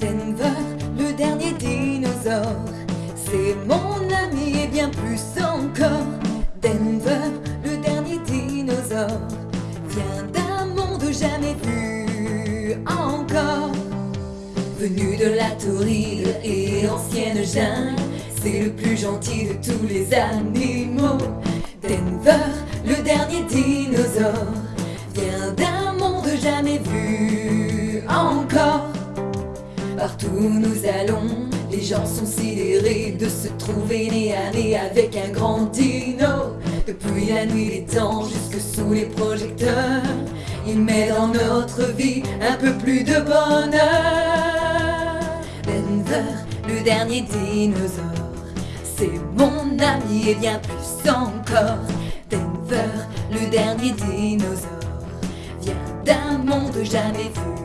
Denver, le dernier dinosaure. C'est mon ami et bien plus encore. Denver, le dernier dinosaure. Vient d'un monde jamais vu encore. Venu de la tauride et ancienne jungle, c'est le plus gentil de tous les animaux. Denver, le dernier dinosaure, vient d'un monde jamais vu encore. Partout nous allons, les gens sont sidérés de se trouver nez à nez avec un grand dino. Depuis la nuit des temps jusque sous les projecteurs, il met dans notre vie un peu plus de bonheur. Denver, le dernier dinosaure, c'est mon ami et bien plus encore. Denver, le dernier dinosaure, vient d'un monde jamais vu